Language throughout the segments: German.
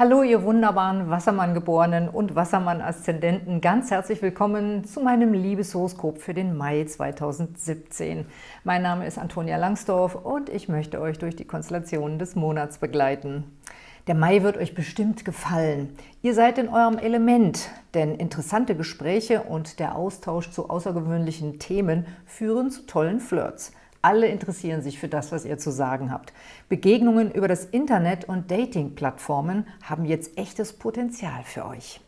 Hallo, ihr wunderbaren Wassermann-Geborenen und Wassermann-Aszendenten. Ganz herzlich willkommen zu meinem Liebeshoroskop für den Mai 2017. Mein Name ist Antonia Langsdorf und ich möchte euch durch die Konstellationen des Monats begleiten. Der Mai wird euch bestimmt gefallen. Ihr seid in eurem Element, denn interessante Gespräche und der Austausch zu außergewöhnlichen Themen führen zu tollen Flirts. Alle interessieren sich für das, was ihr zu sagen habt. Begegnungen über das Internet und Dating-Plattformen haben jetzt echtes Potenzial für euch.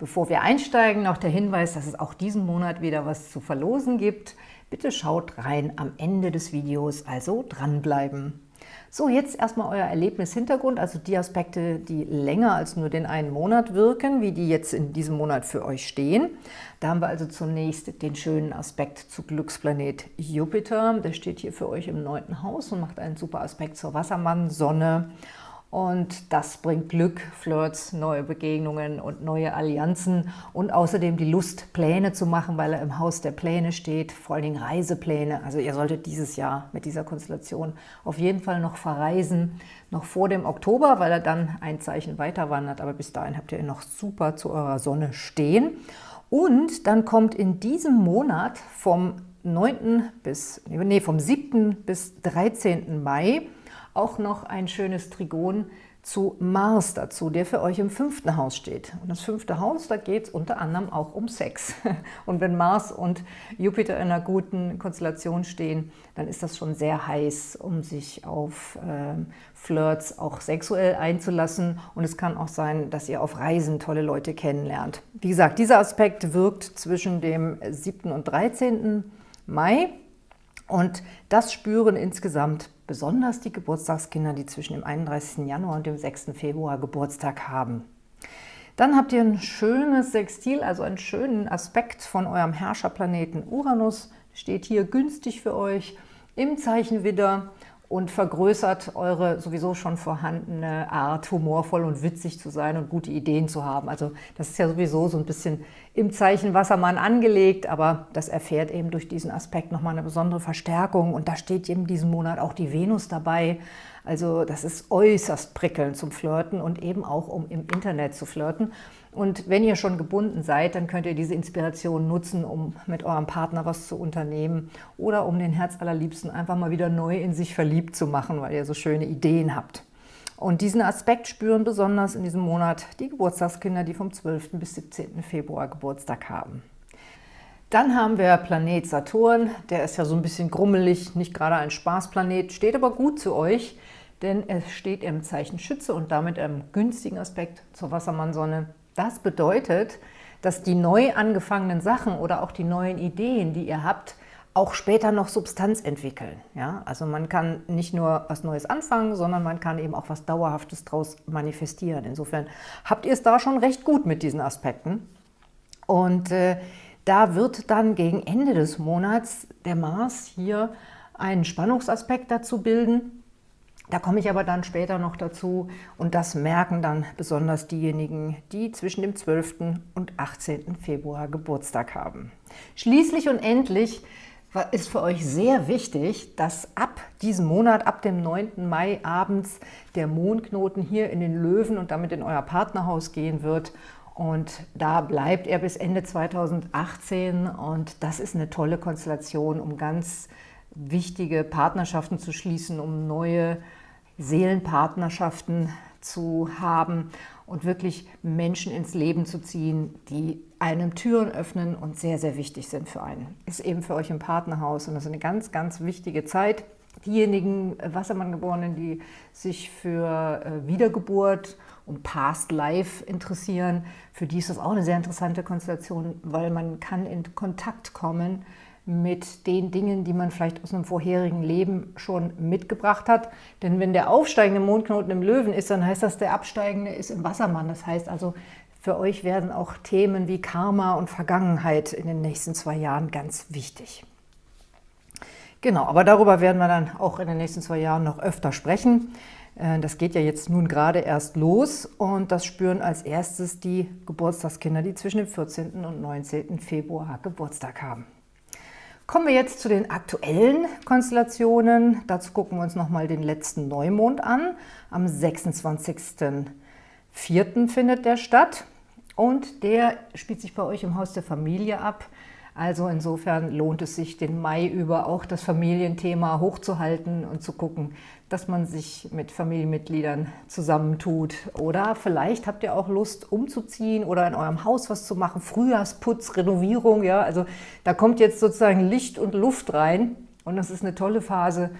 Bevor wir einsteigen, noch der Hinweis, dass es auch diesen Monat wieder was zu verlosen gibt. Bitte schaut rein am Ende des Videos, also dranbleiben. So, jetzt erstmal euer Erlebnishintergrund, also die Aspekte, die länger als nur den einen Monat wirken, wie die jetzt in diesem Monat für euch stehen. Da haben wir also zunächst den schönen Aspekt zu Glücksplanet Jupiter. Der steht hier für euch im neunten Haus und macht einen super Aspekt zur Wassermann-Sonne. Und das bringt Glück, Flirts, neue Begegnungen und neue Allianzen und außerdem die Lust, Pläne zu machen, weil er im Haus der Pläne steht, vor allen Dingen Reisepläne. Also ihr solltet dieses Jahr mit dieser Konstellation auf jeden Fall noch verreisen, noch vor dem Oktober, weil er dann ein Zeichen weiter wandert. Aber bis dahin habt ihr ihn noch super zu eurer Sonne stehen. Und dann kommt in diesem Monat vom 9. bis, nee, vom 7. bis 13. Mai auch noch ein schönes Trigon zu Mars dazu, der für euch im fünften Haus steht. Und das fünfte Haus, da geht es unter anderem auch um Sex. Und wenn Mars und Jupiter in einer guten Konstellation stehen, dann ist das schon sehr heiß, um sich auf äh, Flirts auch sexuell einzulassen. Und es kann auch sein, dass ihr auf Reisen tolle Leute kennenlernt. Wie gesagt, dieser Aspekt wirkt zwischen dem 7. und 13. Mai. Und das spüren insgesamt besonders die Geburtstagskinder, die zwischen dem 31. Januar und dem 6. Februar Geburtstag haben. Dann habt ihr ein schönes Sextil, also einen schönen Aspekt von eurem Herrscherplaneten Uranus. Steht hier günstig für euch im Zeichen Widder und vergrößert eure sowieso schon vorhandene Art, humorvoll und witzig zu sein und gute Ideen zu haben. Also das ist ja sowieso so ein bisschen im Zeichen Wassermann angelegt, aber das erfährt eben durch diesen Aspekt nochmal eine besondere Verstärkung und da steht eben diesen Monat auch die Venus dabei. Also das ist äußerst prickelnd zum Flirten und eben auch um im Internet zu flirten. Und wenn ihr schon gebunden seid, dann könnt ihr diese Inspiration nutzen, um mit eurem Partner was zu unternehmen oder um den Herz allerliebsten einfach mal wieder neu in sich verliebt zu machen, weil ihr so schöne Ideen habt. Und diesen Aspekt spüren besonders in diesem Monat die Geburtstagskinder, die vom 12. bis 17. Februar Geburtstag haben. Dann haben wir Planet Saturn, der ist ja so ein bisschen grummelig, nicht gerade ein Spaßplanet, steht aber gut zu euch, denn es steht im Zeichen Schütze und damit im günstigen Aspekt zur Wassermannsonne das bedeutet, dass die neu angefangenen Sachen oder auch die neuen Ideen, die ihr habt, auch später noch Substanz entwickeln. Ja? Also man kann nicht nur was Neues anfangen, sondern man kann eben auch was Dauerhaftes daraus manifestieren. Insofern habt ihr es da schon recht gut mit diesen Aspekten. Und äh, da wird dann gegen Ende des Monats der Mars hier einen Spannungsaspekt dazu bilden, da komme ich aber dann später noch dazu und das merken dann besonders diejenigen, die zwischen dem 12. und 18. Februar Geburtstag haben. Schließlich und endlich ist für euch sehr wichtig, dass ab diesem Monat, ab dem 9. Mai abends, der Mondknoten hier in den Löwen und damit in euer Partnerhaus gehen wird. Und da bleibt er bis Ende 2018 und das ist eine tolle Konstellation, um ganz wichtige Partnerschaften zu schließen, um neue Seelenpartnerschaften zu haben und wirklich Menschen ins Leben zu ziehen, die einem Türen öffnen und sehr, sehr wichtig sind für einen. Ist eben für euch im Partnerhaus und das ist eine ganz, ganz wichtige Zeit. Diejenigen Wassermann-Geborenen, die sich für äh, Wiedergeburt und Past Life interessieren, für die ist das auch eine sehr interessante Konstellation, weil man kann in Kontakt kommen mit den Dingen, die man vielleicht aus einem vorherigen Leben schon mitgebracht hat. Denn wenn der aufsteigende Mondknoten im Löwen ist, dann heißt das, der absteigende ist im Wassermann. Das heißt also, für euch werden auch Themen wie Karma und Vergangenheit in den nächsten zwei Jahren ganz wichtig. Genau, aber darüber werden wir dann auch in den nächsten zwei Jahren noch öfter sprechen. Äh, das geht ja jetzt nun gerade erst los und das spüren als erstes die Geburtstagskinder, die zwischen dem 14. und 19. Februar Geburtstag haben. Kommen wir jetzt zu den aktuellen Konstellationen. Dazu gucken wir uns nochmal den letzten Neumond an, am 26. 4. findet der statt und der spielt sich bei euch im Haus der Familie ab. Also insofern lohnt es sich, den Mai über auch das Familienthema hochzuhalten und zu gucken, dass man sich mit Familienmitgliedern zusammentut. Oder vielleicht habt ihr auch Lust umzuziehen oder in eurem Haus was zu machen. Frühjahrsputz, Renovierung, ja. Also da kommt jetzt sozusagen Licht und Luft rein und das ist eine tolle Phase,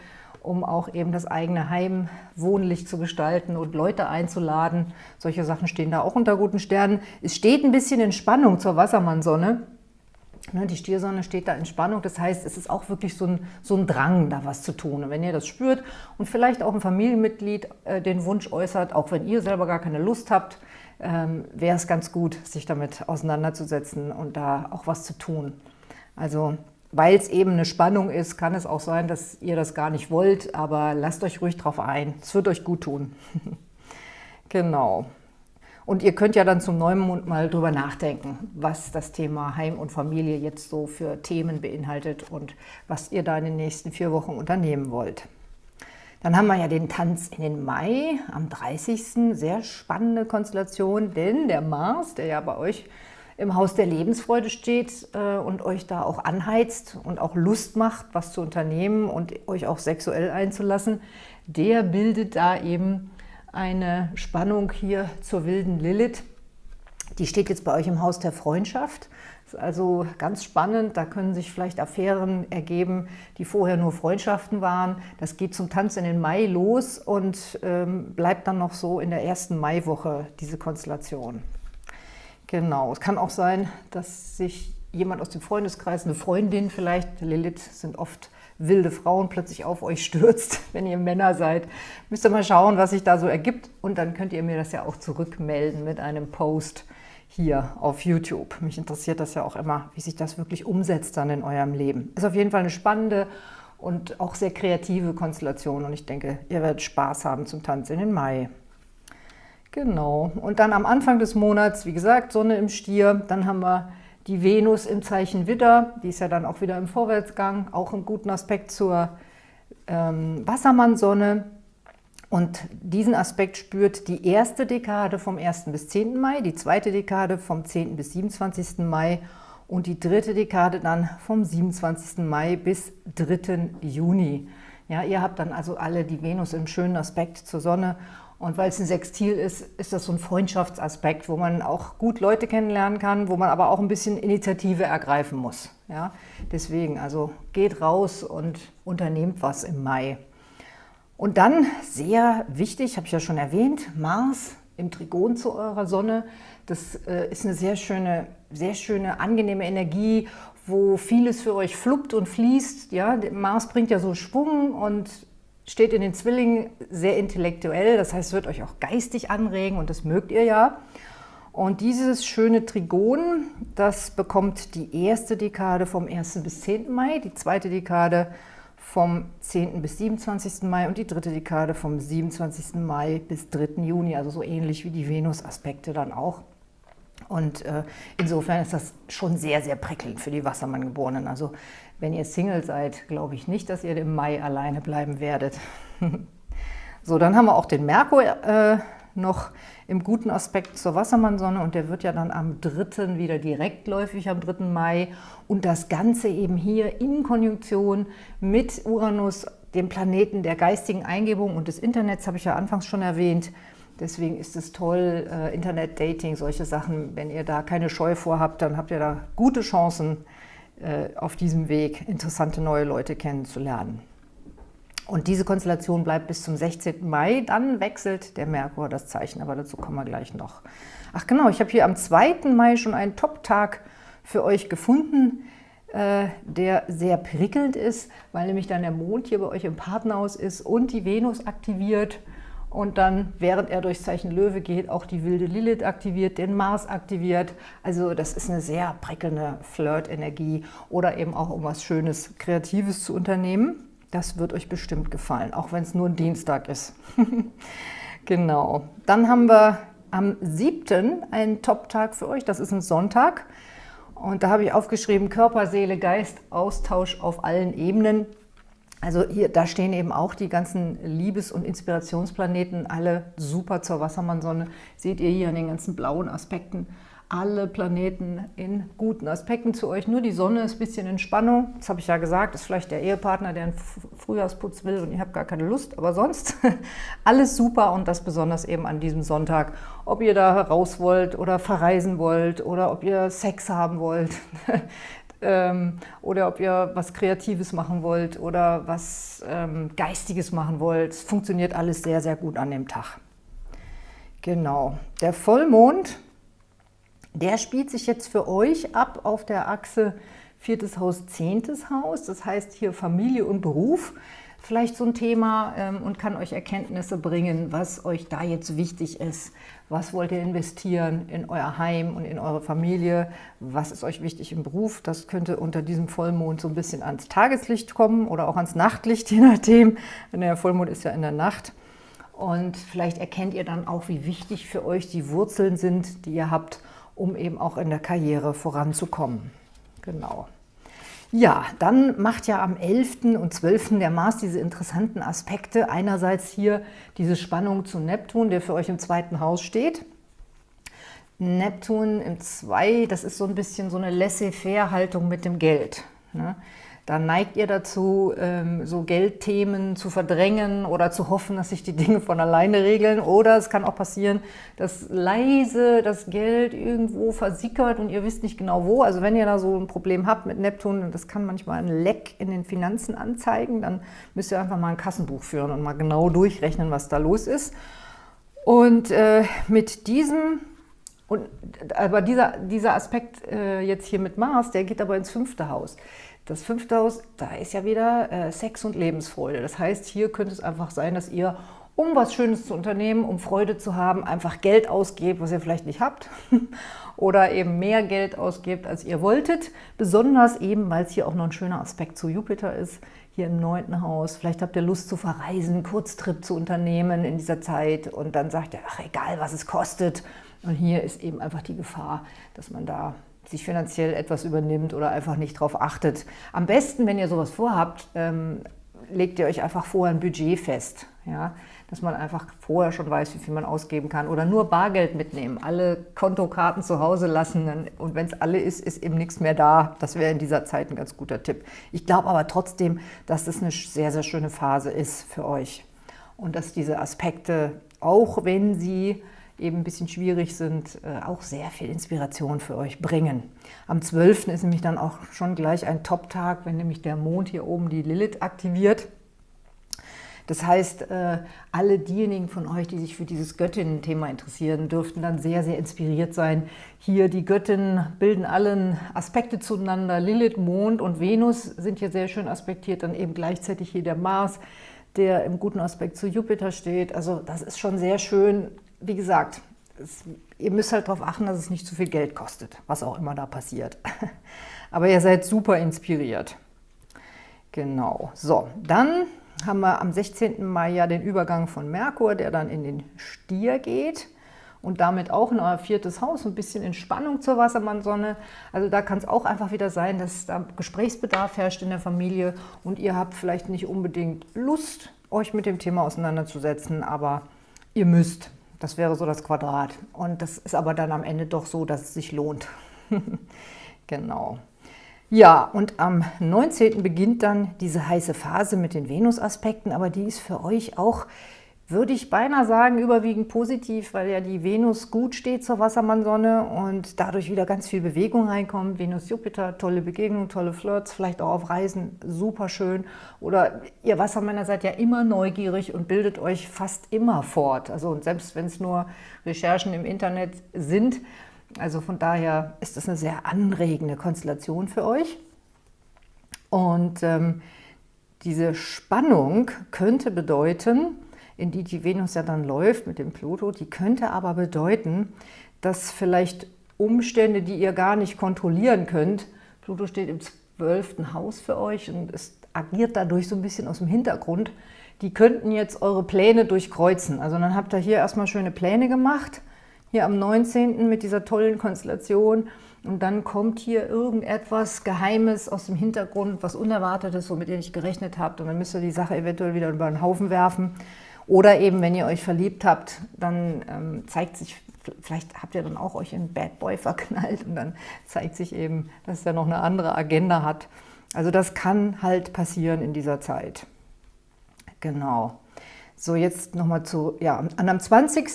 um auch eben das eigene Heim wohnlich zu gestalten und Leute einzuladen. Solche Sachen stehen da auch unter guten Sternen. Es steht ein bisschen in Spannung zur Wassermannsonne. Ne, die Stiersonne steht da in Spannung, das heißt, es ist auch wirklich so ein, so ein Drang, da was zu tun. Und wenn ihr das spürt und vielleicht auch ein Familienmitglied äh, den Wunsch äußert, auch wenn ihr selber gar keine Lust habt, ähm, wäre es ganz gut, sich damit auseinanderzusetzen und da auch was zu tun. Also weil es eben eine Spannung ist, kann es auch sein, dass ihr das gar nicht wollt, aber lasst euch ruhig drauf ein. Es wird euch gut tun. genau. Und ihr könnt ja dann zum Neumond mal drüber nachdenken, was das Thema Heim und Familie jetzt so für Themen beinhaltet und was ihr da in den nächsten vier Wochen unternehmen wollt. Dann haben wir ja den Tanz in den Mai am 30. Sehr spannende Konstellation, denn der Mars, der ja bei euch im Haus der Lebensfreude steht äh, und euch da auch anheizt und auch Lust macht, was zu unternehmen und euch auch sexuell einzulassen, der bildet da eben eine Spannung hier zur wilden Lilith. Die steht jetzt bei euch im Haus der Freundschaft. Ist also ganz spannend, da können sich vielleicht Affären ergeben, die vorher nur Freundschaften waren. Das geht zum Tanz in den Mai los und ähm, bleibt dann noch so in der ersten Maiwoche, diese Konstellation. Genau, es kann auch sein, dass sich jemand aus dem Freundeskreis, eine Freundin vielleicht, Lilith sind oft wilde Frauen plötzlich auf euch stürzt, wenn ihr Männer seid. Müsst ihr mal schauen, was sich da so ergibt und dann könnt ihr mir das ja auch zurückmelden mit einem Post hier auf YouTube. Mich interessiert das ja auch immer, wie sich das wirklich umsetzt dann in eurem Leben. Ist auf jeden Fall eine spannende und auch sehr kreative Konstellation und ich denke, ihr werdet Spaß haben zum Tanz in den Mai. Genau. Und dann am Anfang des Monats, wie gesagt, Sonne im Stier, dann haben wir die Venus im Zeichen Widder, die ist ja dann auch wieder im Vorwärtsgang, auch im guten Aspekt zur ähm, Wassermannsonne. Und diesen Aspekt spürt die erste Dekade vom 1. bis 10. Mai, die zweite Dekade vom 10. bis 27. Mai und die dritte Dekade dann vom 27. Mai bis 3. Juni. Ja, ihr habt dann also alle die Venus im schönen Aspekt zur Sonne und weil es ein Sextil ist, ist das so ein Freundschaftsaspekt, wo man auch gut Leute kennenlernen kann, wo man aber auch ein bisschen Initiative ergreifen muss. Ja? Deswegen, also geht raus und unternehmt was im Mai. Und dann, sehr wichtig, habe ich ja schon erwähnt, Mars im Trigon zu eurer Sonne. Das äh, ist eine sehr schöne, sehr schöne, angenehme Energie, wo vieles für euch fluppt und fließt. Ja? Mars bringt ja so Schwung und steht in den Zwillingen sehr intellektuell, das heißt, es wird euch auch geistig anregen und das mögt ihr ja. Und dieses schöne Trigon, das bekommt die erste Dekade vom 1. bis 10. Mai, die zweite Dekade vom 10. bis 27. Mai und die dritte Dekade vom 27. Mai bis 3. Juni, also so ähnlich wie die Venus-Aspekte dann auch. Und äh, insofern ist das schon sehr, sehr prickelnd für die Wassermann-Geborenen. Also wenn ihr Single seid, glaube ich nicht, dass ihr im Mai alleine bleiben werdet. so, dann haben wir auch den Merkur äh, noch im guten Aspekt zur Wassermannsonne und der wird ja dann am 3. wieder direktläufig, am 3. Mai. Und das Ganze eben hier in Konjunktion mit Uranus, dem Planeten der geistigen Eingebung und des Internets, habe ich ja anfangs schon erwähnt. Deswegen ist es toll, äh, Internet-Dating, solche Sachen, wenn ihr da keine Scheu vorhabt, dann habt ihr da gute Chancen, äh, auf diesem Weg interessante neue Leute kennenzulernen. Und diese Konstellation bleibt bis zum 16. Mai, dann wechselt der Merkur das Zeichen, aber dazu kommen wir gleich noch. Ach genau, ich habe hier am 2. Mai schon einen Top-Tag für euch gefunden, äh, der sehr prickelnd ist, weil nämlich dann der Mond hier bei euch im Partnerhaus ist und die Venus aktiviert und dann, während er durchs Zeichen Löwe geht, auch die wilde Lilith aktiviert, den Mars aktiviert. Also das ist eine sehr prickelnde Flirt-Energie oder eben auch um was Schönes, Kreatives zu unternehmen. Das wird euch bestimmt gefallen, auch wenn es nur ein Dienstag ist. genau. Dann haben wir am 7. einen Top-Tag für euch, das ist ein Sonntag. Und da habe ich aufgeschrieben, Körper, Seele, Geist, Austausch auf allen Ebenen. Also hier, da stehen eben auch die ganzen Liebes- und Inspirationsplaneten, alle super zur Wassermannsonne. Seht ihr hier an den ganzen blauen Aspekten alle Planeten in guten Aspekten zu euch. Nur die Sonne ist ein bisschen in Spannung. Das habe ich ja gesagt, ist vielleicht der Ehepartner, der einen Frühjahrsputz will und ihr habt gar keine Lust. Aber sonst alles super und das besonders eben an diesem Sonntag. Ob ihr da raus wollt oder verreisen wollt oder ob ihr Sex haben wollt ähm, oder ob ihr was Kreatives machen wollt oder was ähm, Geistiges machen wollt. Es funktioniert alles sehr, sehr gut an dem Tag. Genau. Der Vollmond der spielt sich jetzt für euch ab auf der Achse viertes Haus, zehntes Haus. Das heißt hier Familie und Beruf vielleicht so ein Thema ähm, und kann euch Erkenntnisse bringen, was euch da jetzt wichtig ist. Was wollt ihr investieren in euer Heim und in eure Familie? Was ist euch wichtig im Beruf? Das könnte unter diesem Vollmond so ein bisschen ans Tageslicht kommen oder auch ans Nachtlicht, je nachdem. Der Vollmond ist ja in der Nacht. Und vielleicht erkennt ihr dann auch, wie wichtig für euch die Wurzeln sind, die ihr habt um eben auch in der Karriere voranzukommen. Genau. Ja, dann macht ja am 11. und 12. der Mars diese interessanten Aspekte. Einerseits hier diese Spannung zu Neptun, der für euch im zweiten Haus steht. Neptun im 2, das ist so ein bisschen so eine Laissez-faire-Haltung mit dem Geld. Ne? Dann neigt ihr dazu, ähm, so Geldthemen zu verdrängen oder zu hoffen, dass sich die Dinge von alleine regeln. Oder es kann auch passieren, dass leise das Geld irgendwo versickert und ihr wisst nicht genau wo. Also wenn ihr da so ein Problem habt mit Neptun, das kann manchmal ein Leck in den Finanzen anzeigen, dann müsst ihr einfach mal ein Kassenbuch führen und mal genau durchrechnen, was da los ist. Und äh, mit diesem und aber dieser, dieser Aspekt äh, jetzt hier mit Mars, der geht aber ins fünfte Haus. Das fünfte Haus, da ist ja wieder äh, Sex und Lebensfreude. Das heißt, hier könnte es einfach sein, dass ihr, um was Schönes zu unternehmen, um Freude zu haben, einfach Geld ausgebt, was ihr vielleicht nicht habt. oder eben mehr Geld ausgebt, als ihr wolltet. Besonders eben, weil es hier auch noch ein schöner Aspekt zu Jupiter ist, hier im neunten Haus. Vielleicht habt ihr Lust zu verreisen, Kurztrip zu unternehmen in dieser Zeit und dann sagt ihr, ach egal, was es kostet. Und hier ist eben einfach die Gefahr, dass man da sich finanziell etwas übernimmt oder einfach nicht darauf achtet. Am besten, wenn ihr sowas vorhabt, ähm, legt ihr euch einfach vorher ein Budget fest, ja? dass man einfach vorher schon weiß, wie viel man ausgeben kann oder nur Bargeld mitnehmen, alle Kontokarten zu Hause lassen und wenn es alle ist, ist eben nichts mehr da. Das wäre in dieser Zeit ein ganz guter Tipp. Ich glaube aber trotzdem, dass das eine sehr, sehr schöne Phase ist für euch und dass diese Aspekte, auch wenn sie eben ein bisschen schwierig sind, äh, auch sehr viel Inspiration für euch bringen. Am 12. ist nämlich dann auch schon gleich ein Top-Tag, wenn nämlich der Mond hier oben die Lilith aktiviert. Das heißt, äh, alle diejenigen von euch, die sich für dieses Göttinnen-Thema interessieren, dürften dann sehr, sehr inspiriert sein. Hier die Göttinnen bilden allen Aspekte zueinander. Lilith, Mond und Venus sind hier sehr schön aspektiert. Dann eben gleichzeitig hier der Mars, der im guten Aspekt zu Jupiter steht. Also das ist schon sehr schön wie gesagt, es, ihr müsst halt darauf achten, dass es nicht zu viel Geld kostet, was auch immer da passiert. Aber ihr seid super inspiriert. Genau. So, dann haben wir am 16. Mai ja den Übergang von Merkur, der dann in den Stier geht und damit auch in euer viertes Haus, ein bisschen in Spannung zur Wassermannsonne. Also da kann es auch einfach wieder sein, dass da Gesprächsbedarf herrscht in der Familie und ihr habt vielleicht nicht unbedingt Lust, euch mit dem Thema auseinanderzusetzen, aber ihr müsst. Das wäre so das Quadrat. Und das ist aber dann am Ende doch so, dass es sich lohnt. genau. Ja, und am 19. beginnt dann diese heiße Phase mit den Venus-Aspekten, aber die ist für euch auch würde ich beinahe sagen, überwiegend positiv, weil ja die Venus gut steht zur Wassermannsonne und dadurch wieder ganz viel Bewegung reinkommt. Venus-Jupiter, tolle Begegnungen, tolle Flirts, vielleicht auch auf Reisen, super schön. Oder ihr Wassermänner seid ja immer neugierig und bildet euch fast immer fort. Also selbst wenn es nur Recherchen im Internet sind. Also von daher ist das eine sehr anregende Konstellation für euch. Und ähm, diese Spannung könnte bedeuten, in die die Venus ja dann läuft mit dem Pluto, die könnte aber bedeuten, dass vielleicht Umstände, die ihr gar nicht kontrollieren könnt, Pluto steht im zwölften Haus für euch und es agiert dadurch so ein bisschen aus dem Hintergrund, die könnten jetzt eure Pläne durchkreuzen. Also dann habt ihr hier erstmal schöne Pläne gemacht, hier am 19. mit dieser tollen Konstellation und dann kommt hier irgendetwas Geheimes aus dem Hintergrund, was Unerwartetes, womit ihr nicht gerechnet habt und dann müsst ihr die Sache eventuell wieder über den Haufen werfen. Oder eben, wenn ihr euch verliebt habt, dann ähm, zeigt sich, vielleicht habt ihr dann auch euch in Bad Boy verknallt und dann zeigt sich eben, dass er noch eine andere Agenda hat. Also das kann halt passieren in dieser Zeit. Genau. So, jetzt nochmal zu, ja, an am 20.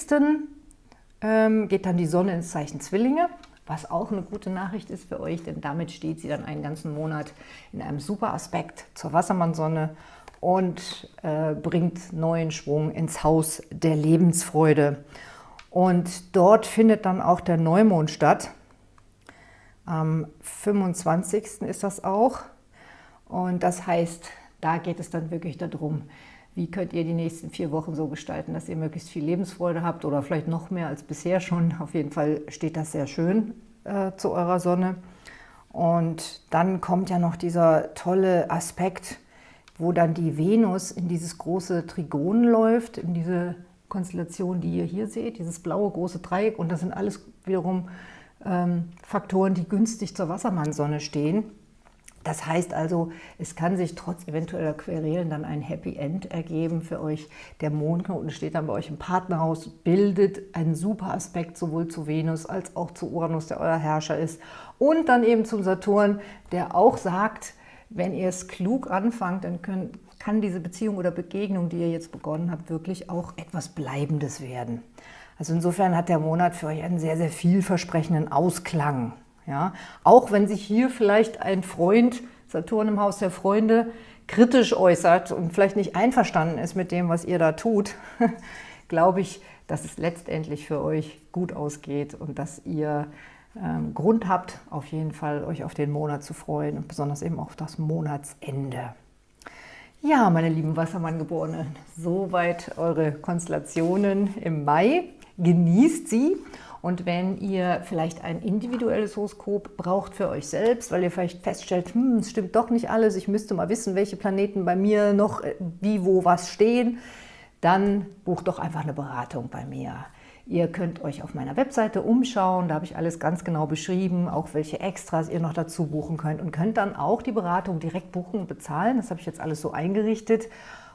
Ähm, geht dann die Sonne ins Zeichen Zwillinge was auch eine gute Nachricht ist für euch, denn damit steht sie dann einen ganzen Monat in einem super Aspekt zur Wassermannsonne und äh, bringt neuen Schwung ins Haus der Lebensfreude. Und dort findet dann auch der Neumond statt. Am 25. ist das auch. Und das heißt, da geht es dann wirklich darum, wie könnt ihr die nächsten vier Wochen so gestalten, dass ihr möglichst viel Lebensfreude habt oder vielleicht noch mehr als bisher schon. Auf jeden Fall steht das sehr schön äh, zu eurer Sonne. Und dann kommt ja noch dieser tolle Aspekt, wo dann die Venus in dieses große Trigon läuft, in diese Konstellation, die ihr hier seht, dieses blaue große Dreieck. Und das sind alles wiederum ähm, Faktoren, die günstig zur Wassermannsonne stehen. Das heißt also, es kann sich trotz eventueller Querelen dann ein Happy End ergeben für euch. Der Mondknoten steht dann bei euch im Partnerhaus, bildet einen super Aspekt sowohl zu Venus als auch zu Uranus, der euer Herrscher ist. Und dann eben zum Saturn, der auch sagt, wenn ihr es klug anfangt, dann können, kann diese Beziehung oder Begegnung, die ihr jetzt begonnen habt, wirklich auch etwas Bleibendes werden. Also insofern hat der Monat für euch einen sehr, sehr vielversprechenden Ausklang. Ja? Auch wenn sich hier vielleicht ein Freund, Saturn im Haus der Freunde, kritisch äußert und vielleicht nicht einverstanden ist mit dem, was ihr da tut, glaube ich, dass es letztendlich für euch gut ausgeht und dass ihr ähm, Grund habt, auf jeden Fall euch auf den Monat zu freuen und besonders eben auf das Monatsende. Ja, meine lieben Wassermann-Geborenen, soweit eure Konstellationen im Mai. Genießt sie und wenn ihr vielleicht ein individuelles Horoskop braucht für euch selbst, weil ihr vielleicht feststellt, hm, es stimmt doch nicht alles, ich müsste mal wissen, welche Planeten bei mir noch äh, wie, wo, was stehen, dann bucht doch einfach eine Beratung bei mir. Ihr könnt euch auf meiner Webseite umschauen, da habe ich alles ganz genau beschrieben, auch welche Extras ihr noch dazu buchen könnt und könnt dann auch die Beratung direkt buchen und bezahlen. Das habe ich jetzt alles so eingerichtet.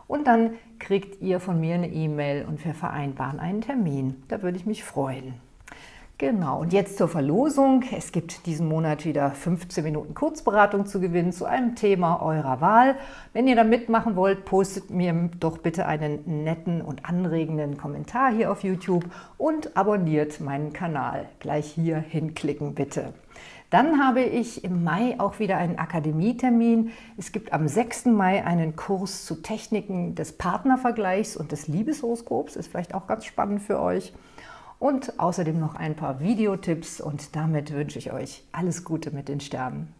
Und dann kriegt ihr von mir eine E-Mail und wir vereinbaren einen Termin. Da würde ich mich freuen. Genau, und jetzt zur Verlosung. Es gibt diesen Monat wieder 15 Minuten Kurzberatung zu gewinnen zu einem Thema eurer Wahl. Wenn ihr da mitmachen wollt, postet mir doch bitte einen netten und anregenden Kommentar hier auf YouTube und abonniert meinen Kanal. Gleich hier hinklicken bitte. Dann habe ich im Mai auch wieder einen Akademietermin. Es gibt am 6. Mai einen Kurs zu Techniken des Partnervergleichs und des Liebeshoroskops. Ist vielleicht auch ganz spannend für euch und außerdem noch ein paar Videotipps und damit wünsche ich euch alles Gute mit den Sternen.